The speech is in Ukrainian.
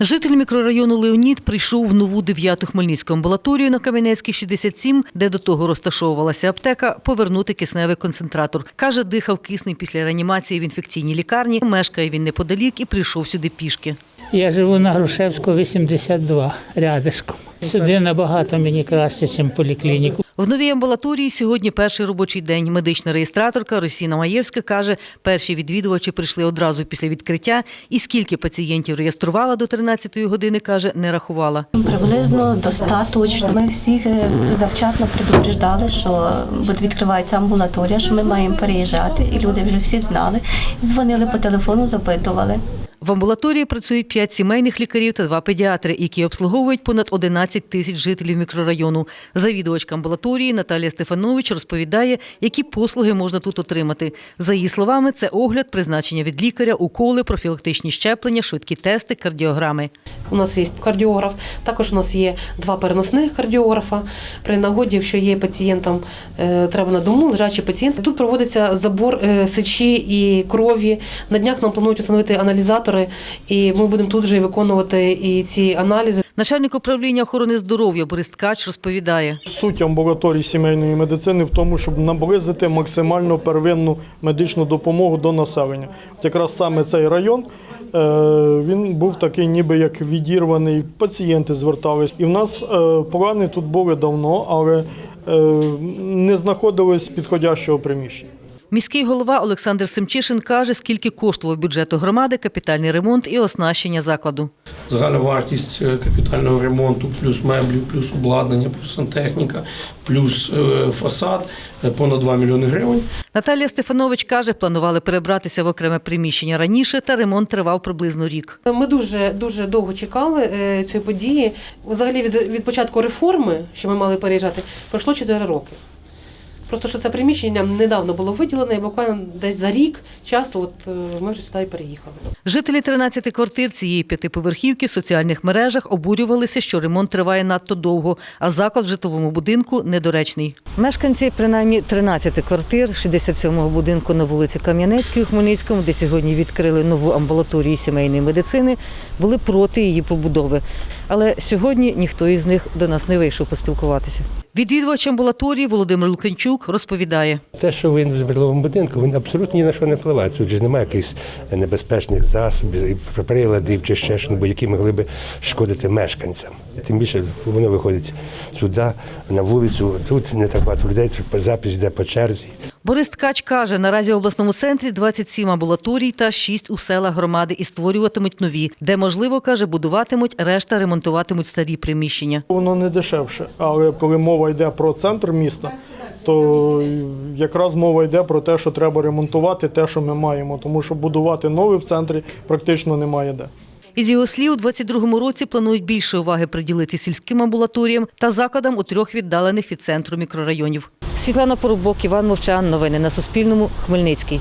Житель мікрорайону Леонід прийшов в нову 9-ту Хмельницьку амбулаторію на Кам'янецькій 67, де до того розташовувалася аптека, повернути кисневий концентратор. Каже, дихав киснем після реанімації в інфекційній лікарні. Мешкає він неподалік і прийшов сюди пішки. Я живу на Грушевську, 82, рядишком. Сюди набагато мені краще, ніж поліклініку. В новій амбулаторії сьогодні перший робочий день. Медична реєстраторка Росіна Маєвська каже, перші відвідувачі прийшли одразу після відкриття. І скільки пацієнтів реєструвала до 13-ї години, каже, не рахувала. Приблизно до 100 точно. Ми всіх е, завчасно предупреждали, що відкривається амбулаторія, що ми маємо переїжджати, і люди вже всі знали. Дзвонили по телефону, запитували. В амбулаторії працюють п'ять сімейних лікарів та два педіатри, які обслуговують понад 11 тисяч жителів мікрорайону. Завідувачка амбулаторії Наталія Стефанович розповідає, які послуги можна тут отримати. За її словами, це огляд, призначення від лікаря, уколи, профілактичні щеплення, швидкі тести, кардіограми. У нас є кардіограф, також у нас є два переносних кардіографа. При нагоді, якщо є пацієнтам е, треба на дому, лежачий пацієнт. Тут проводиться забор е, сечі і крові. На днях нам планують встановити аналізатори, і ми будемо тут вже виконувати і ці аналізи. Начальник управління охорони здоров'я Борис Ткач розповідає. Суть амбулаторії сімейної медицини в тому, щоб наблизити максимально первинну медичну допомогу до населення. От якраз саме цей район е, він був такий, ніби як відірваний. Пацієнти звертались. І в нас е, плани тут були давно, але е, не знаходилось підходящого приміщення. Міський голова Олександр Семчишин каже, скільки коштував бюджету громади капітальний ремонт і оснащення закладу. Загальна вартість е, капітального ремонту, плюс меблі, плюс обладнання, плюс сантехніка, плюс е, фасад е, понад 2 мільйони гривень. Наталія Стефанович каже, планували перебратися в окреме приміщення раніше, та ремонт тривав приблизно рік. Ми дуже дуже довго чекали цієї події. Взагалі від, від початку реформи, що ми мали переїжджати, пройшло 4 роки. Просто що це приміщення недавно було виділене, і буквально десь за рік часу от, е, ми вже сюди і переїхали. Жителі 13 квартир цієї п'ятиповерхівки в соціальних мережах обурювалися, що ремонт триває надто довго, а заклад в житловому будинку недоречний. Мешканці принаймні 13 квартир 67-го будинку на вулиці Кам'янецькій у Хмельницькому, де сьогодні відкрили нову амбулаторію сімейної медицини, були проти її побудови. Але сьогодні ніхто із них до нас не вийшов поспілкуватися. Відвідувач амбулаторії Володимир Луканчук розповідає. Те, що він в житловому будинку, він абсолютно ні на що не впливає. Тут же немає якихось небезпечних засобів, приладів чи ще що, які могли би шкодити мешканцям. Тим більше воно виходить сюди, на вулицю. Тут не так багато людей, тут запис йде по черзі. Борис Ткач каже, наразі в обласному центрі 27 амбулаторій та 6 у селах громади і створюватимуть нові, де можливо, каже, будуватимуть, решта ремонтуватимуть старі приміщення. Воно не дешевше, але коли мова йде про центр міста, то якраз мова йде про те, що треба ремонтувати те, що ми маємо, тому що будувати нове в центрі практично немає де. Із його слів, у 22-му році планують більше уваги приділити сільським амбулаторіям та закладам у трьох віддалених від центру мікрорайонів. Світлана Поробок, Іван Мовчан. Новини на Суспільному. Хмельницький.